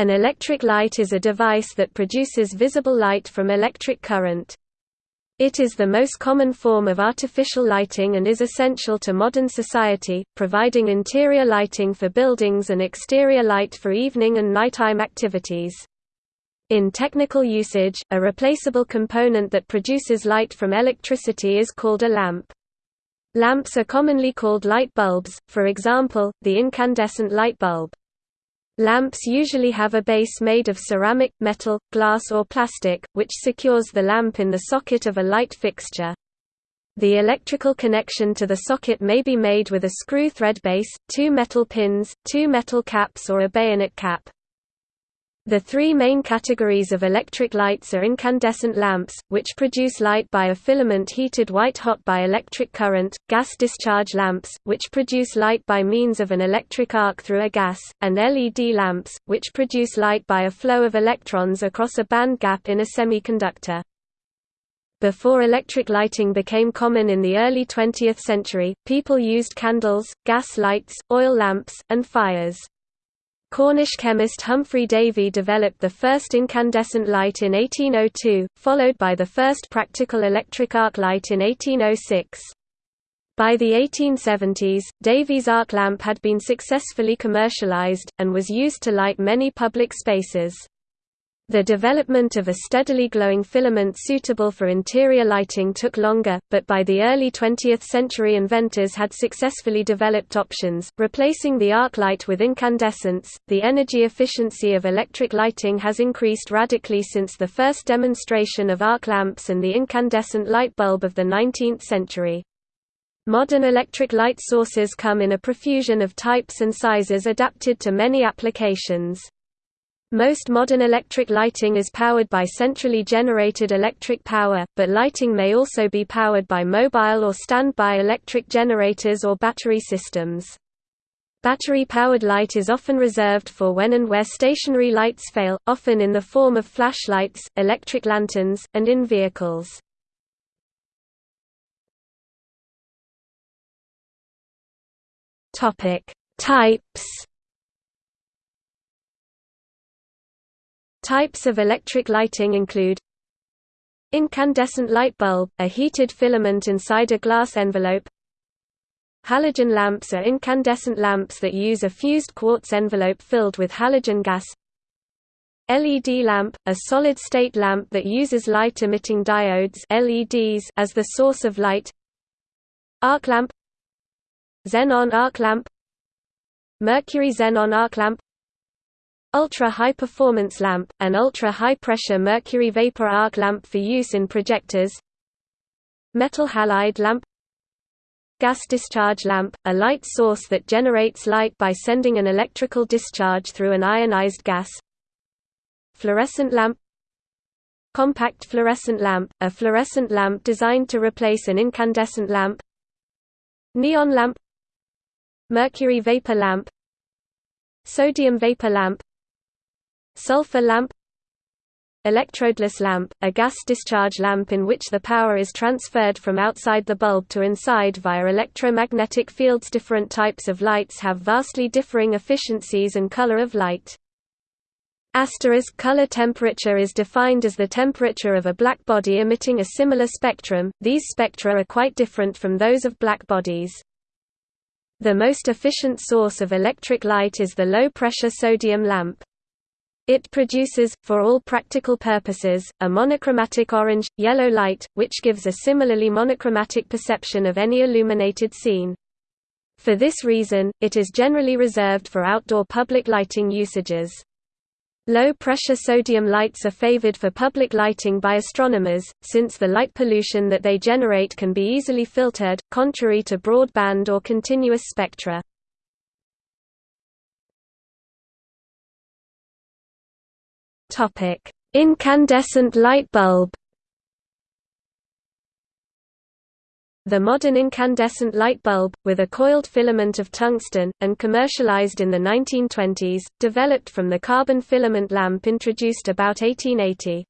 An electric light is a device that produces visible light from electric current. It is the most common form of artificial lighting and is essential to modern society, providing interior lighting for buildings and exterior light for evening and nighttime activities. In technical usage, a replaceable component that produces light from electricity is called a lamp. Lamps are commonly called light bulbs, for example, the incandescent light bulb. Lamps usually have a base made of ceramic, metal, glass or plastic, which secures the lamp in the socket of a light fixture. The electrical connection to the socket may be made with a screw thread base, two metal pins, two metal caps or a bayonet cap. The three main categories of electric lights are incandescent lamps, which produce light by a filament heated white-hot by electric current, gas discharge lamps, which produce light by means of an electric arc through a gas, and LED lamps, which produce light by a flow of electrons across a band gap in a semiconductor. Before electric lighting became common in the early 20th century, people used candles, gas lights, oil lamps, and fires. Cornish chemist Humphry Davy developed the first incandescent light in 1802, followed by the first practical electric arc light in 1806. By the 1870s, Davy's arc lamp had been successfully commercialized, and was used to light many public spaces. The development of a steadily glowing filament suitable for interior lighting took longer, but by the early 20th century inventors had successfully developed options, replacing the arc light with incandescence. The energy efficiency of electric lighting has increased radically since the first demonstration of arc lamps and the incandescent light bulb of the 19th century. Modern electric light sources come in a profusion of types and sizes adapted to many applications. Most modern electric lighting is powered by centrally generated electric power, but lighting may also be powered by mobile or standby electric generators or battery systems. Battery-powered light is often reserved for when and where stationary lights fail, often in the form of flashlights, electric lanterns, and in vehicles. Types Types of electric lighting include Incandescent light bulb, a heated filament inside a glass envelope Halogen lamps are incandescent lamps that use a fused quartz envelope filled with halogen gas LED lamp, a solid-state lamp that uses light-emitting diodes LEDs as the source of light Arc lamp Xenon arc lamp Mercury xenon arc lamp Ultra-high performance lamp, an ultra-high-pressure mercury vapor arc lamp for use in projectors. Metal halide lamp. Gas discharge lamp, a light source that generates light by sending an electrical discharge through an ionized gas. Fluorescent lamp. Compact fluorescent lamp, a fluorescent lamp designed to replace an incandescent lamp. Neon lamp. Mercury vapor lamp. Sodium vapor lamp Sulfur lamp Electrodeless lamp, a gas discharge lamp in which the power is transferred from outside the bulb to inside via electromagnetic fields Different types of lights have vastly differing efficiencies and color of light. Asterisk color temperature is defined as the temperature of a black body emitting a similar spectrum, these spectra are quite different from those of black bodies. The most efficient source of electric light is the low-pressure sodium lamp. It produces, for all practical purposes, a monochromatic orange, yellow light, which gives a similarly monochromatic perception of any illuminated scene. For this reason, it is generally reserved for outdoor public lighting usages. Low-pressure sodium lights are favored for public lighting by astronomers, since the light pollution that they generate can be easily filtered, contrary to broadband or continuous spectra. Topic: Incandescent light bulb. The modern incandescent light bulb, with a coiled filament of tungsten, and commercialized in the 1920s, developed from the carbon filament lamp introduced about 1880.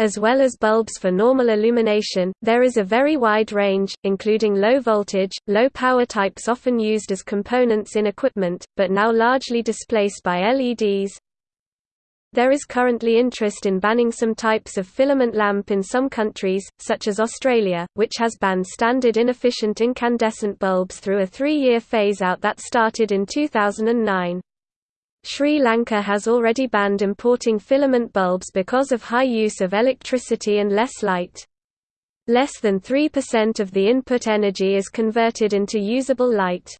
As well as bulbs for normal illumination, there is a very wide range, including low voltage, low power types often used as components in equipment, but now largely displaced by LEDs, There is currently interest in banning some types of filament lamp in some countries, such as Australia, which has banned standard inefficient incandescent bulbs through a three-year phase-out that started in 2009. Sri Lanka has already banned importing filament bulbs because of high use of electricity and less light. Less than 3% of the input energy is converted into usable light.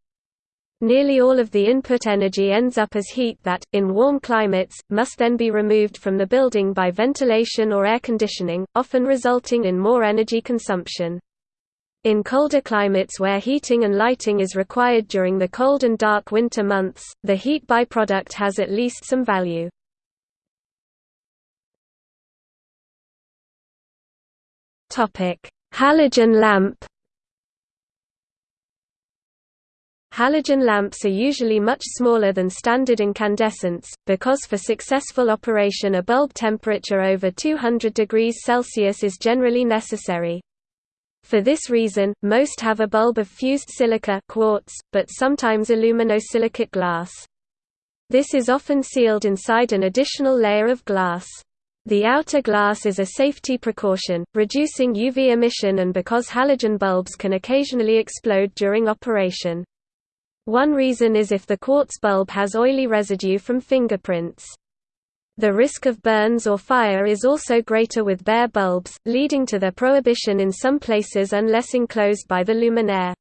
Nearly all of the input energy ends up as heat that, in warm climates, must then be removed from the building by ventilation or air conditioning, often resulting in more energy consumption. In colder climates where heating and lighting is required during the cold and dark winter months, the heat byproduct has at least some value. Halogen lamp Halogen lamps are usually much smaller than standard incandescents, because for successful operation a bulb temperature over 200 degrees Celsius is generally necessary. For this reason, most have a bulb of fused silica quartz, but sometimes aluminosilicate glass. This is often sealed inside an additional layer of glass. The outer glass is a safety precaution, reducing UV emission and because halogen bulbs can occasionally explode during operation. One reason is if the quartz bulb has oily residue from fingerprints. The risk of burns or fire is also greater with bare bulbs, leading to their prohibition in some places unless enclosed by the luminaire.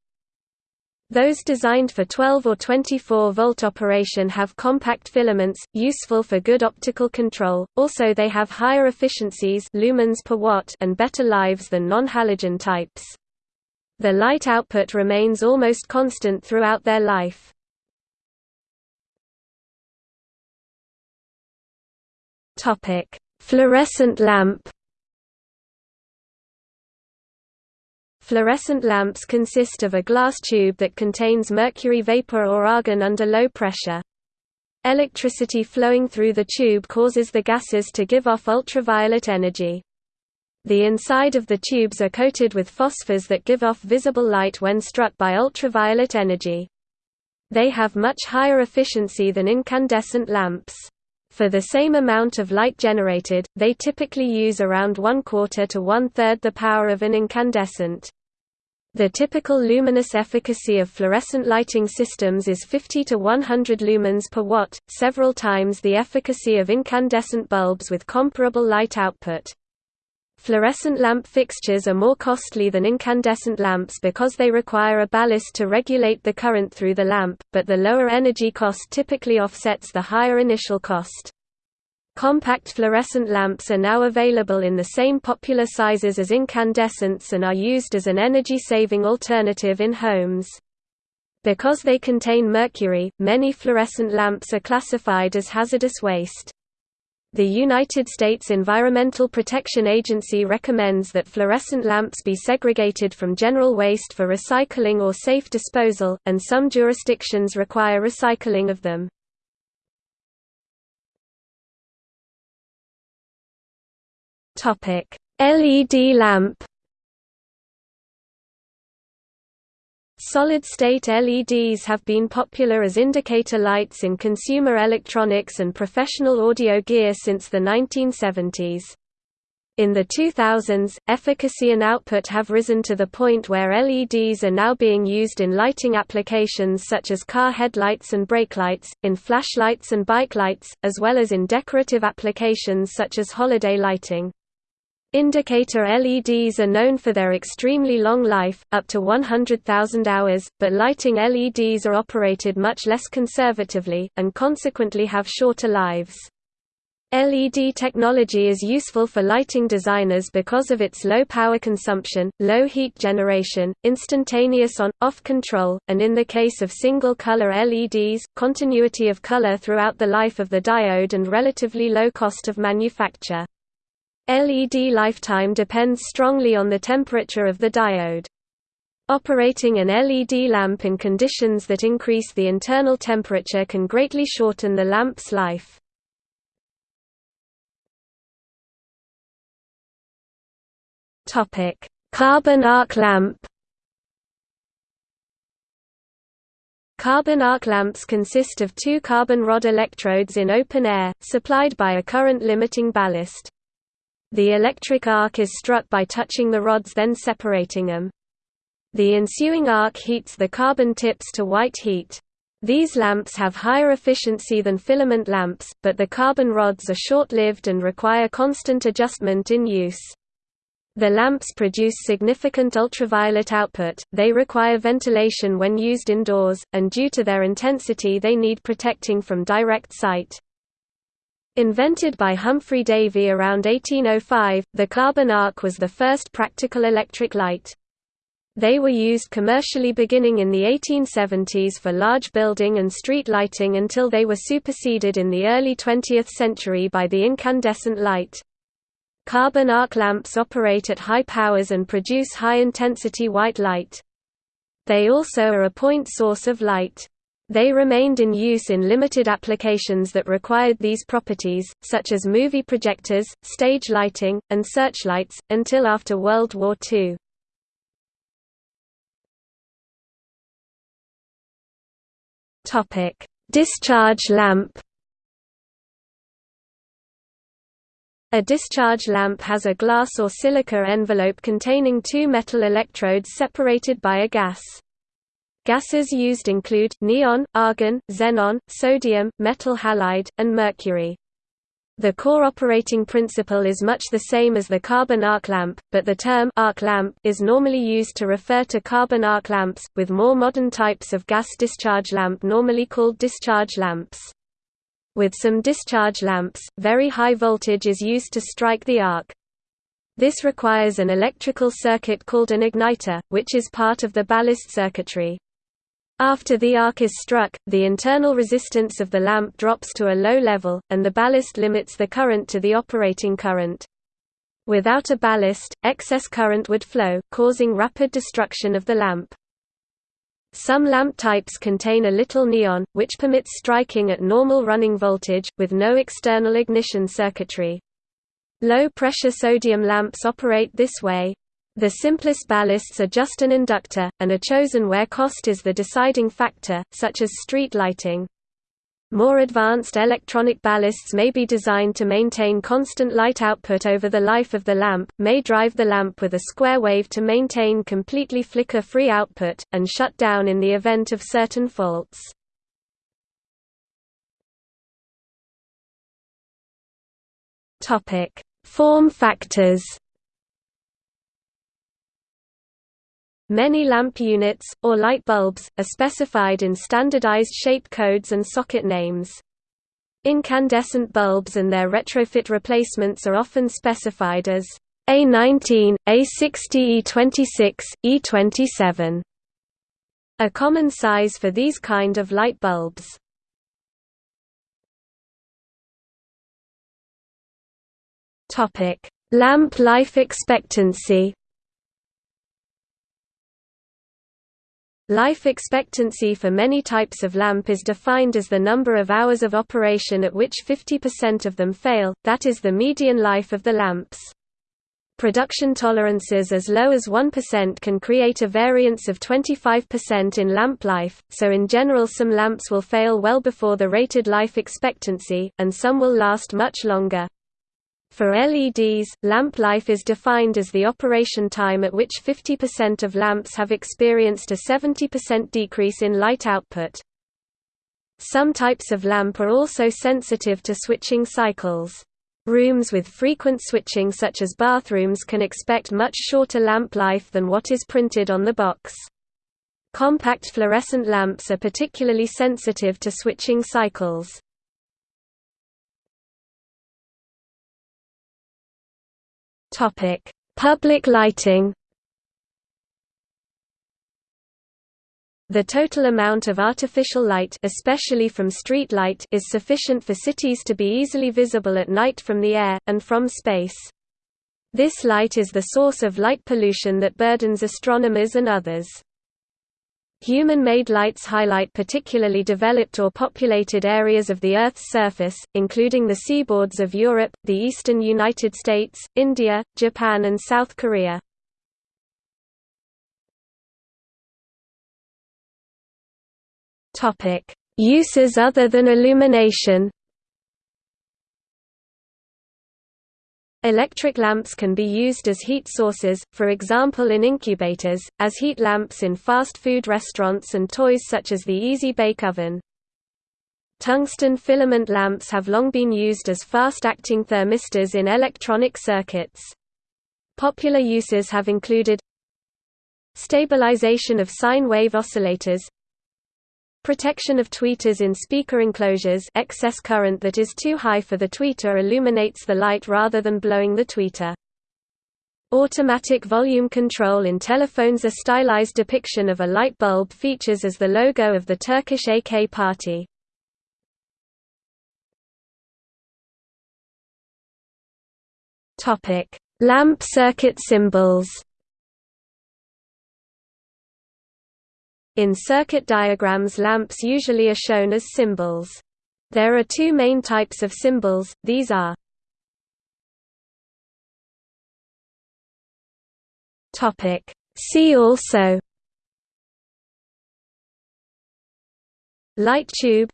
Those designed for 12 or 24 volt operation have compact filaments, useful for good optical control, also they have higher efficiencies lumens per watt and better lives than non-halogen types. The light output remains almost constant throughout their life. Topic: Fluorescent lamp. Fluorescent lamps consist of a glass tube that contains mercury vapor or argon under low pressure. Electricity flowing through the tube causes the gases to give off ultraviolet energy. The inside of the tubes are coated with phosphors that give off visible light when struck by ultraviolet energy. They have much higher efficiency than incandescent lamps. For the same amount of light generated, they typically use around one quarter to one-third the power of an incandescent. The typical luminous efficacy of fluorescent lighting systems is 50 to 100 lumens per watt, several times the efficacy of incandescent bulbs with comparable light output. Fluorescent lamp fixtures are more costly than incandescent lamps because they require a ballast to regulate the current through the lamp, but the lower energy cost typically offsets the higher initial cost. Compact fluorescent lamps are now available in the same popular sizes as incandescents and are used as an energy-saving alternative in homes. Because they contain mercury, many fluorescent lamps are classified as hazardous waste. The United States Environmental Protection Agency recommends that fluorescent lamps be segregated from general waste for recycling or safe disposal, and some jurisdictions require recycling of them. LED lamp Solid-state LEDs have been popular as indicator lights in consumer electronics and professional audio gear since the 1970s. In the 2000s, efficacy and output have risen to the point where LEDs are now being used in lighting applications such as car headlights and brake lights, in flashlights and bike lights, as well as in decorative applications such as holiday lighting. Indicator LEDs are known for their extremely long life, up to 100,000 hours, but lighting LEDs are operated much less conservatively, and consequently have shorter lives. LED technology is useful for lighting designers because of its low power consumption, low heat generation, instantaneous on-off control, and in the case of single-color LEDs, continuity of color throughout the life of the diode and relatively low cost of manufacture. LED lifetime depends strongly on the temperature of the diode. Operating an LED lamp in conditions that increase the internal temperature can greatly shorten the lamp's life. Carbon arc lamp Carbon arc lamps consist of two carbon rod electrodes in open air, supplied by a current-limiting ballast. The electric arc is struck by touching the rods then separating them. The ensuing arc heats the carbon tips to white heat. These lamps have higher efficiency than filament lamps, but the carbon rods are short-lived and require constant adjustment in use. The lamps produce significant ultraviolet output, they require ventilation when used indoors, and due to their intensity they need protecting from direct sight. Invented by Humphry Davy around 1805, the carbon arc was the first practical electric light. They were used commercially beginning in the 1870s for large building and street lighting until they were superseded in the early 20th century by the incandescent light. Carbon arc lamps operate at high powers and produce high-intensity white light. They also are a point source of light. They remained in use in limited applications that required these properties, such as movie projectors, stage lighting, and searchlights, until after World War II. Discharge lamp A discharge lamp has a glass or silica envelope containing two metal electrodes separated by a gas. Gases used include, neon, argon, xenon, sodium, metal halide, and mercury. The core operating principle is much the same as the carbon arc lamp, but the term arc lamp is normally used to refer to carbon arc lamps, with more modern types of gas discharge lamp normally called discharge lamps. With some discharge lamps, very high voltage is used to strike the arc. This requires an electrical circuit called an igniter, which is part of the ballast circuitry. After the arc is struck, the internal resistance of the lamp drops to a low level, and the ballast limits the current to the operating current. Without a ballast, excess current would flow, causing rapid destruction of the lamp. Some lamp types contain a little neon, which permits striking at normal running voltage, with no external ignition circuitry. Low-pressure sodium lamps operate this way. The simplest ballasts are just an inductor, and are chosen where cost is the deciding factor, such as street lighting. More advanced electronic ballasts may be designed to maintain constant light output over the life of the lamp, may drive the lamp with a square wave to maintain completely flicker-free output, and shut down in the event of certain faults. Form factors Many lamp units, or light bulbs, are specified in standardized shape codes and socket names. Incandescent bulbs and their retrofit replacements are often specified as A19, A60 E26, E27. A common size for these kind of light bulbs. Lamp life expectancy Life expectancy for many types of lamp is defined as the number of hours of operation at which 50% of them fail, that is the median life of the lamps. Production tolerances as low as 1% can create a variance of 25% in lamp life, so in general some lamps will fail well before the rated life expectancy, and some will last much longer. For LEDs, lamp life is defined as the operation time at which 50% of lamps have experienced a 70% decrease in light output. Some types of lamp are also sensitive to switching cycles. Rooms with frequent switching such as bathrooms can expect much shorter lamp life than what is printed on the box. Compact fluorescent lamps are particularly sensitive to switching cycles. Topic: Public lighting. The total amount of artificial light especially from street light is sufficient for cities to be easily visible at night from the air, and from space. This light is the source of light pollution that burdens astronomers and others. Human-made lights highlight particularly developed or populated areas of the Earth's surface, including the seaboards of Europe, the eastern United States, India, Japan and South Korea. Uses other than illumination Electric lamps can be used as heat sources, for example in incubators, as heat lamps in fast food restaurants and toys such as the Easy Bake Oven. Tungsten filament lamps have long been used as fast-acting thermistors in electronic circuits. Popular uses have included stabilization of sine wave oscillators Protection of tweeters in speaker enclosures excess current that is too high for the tweeter illuminates the light rather than blowing the tweeter. Automatic volume control in telephones A stylized depiction of a light bulb features as the logo of the Turkish AK Party. Lamp circuit symbols In circuit diagrams lamps usually are shown as symbols. There are two main types of symbols, these are See also Light tube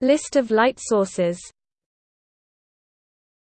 List of light sources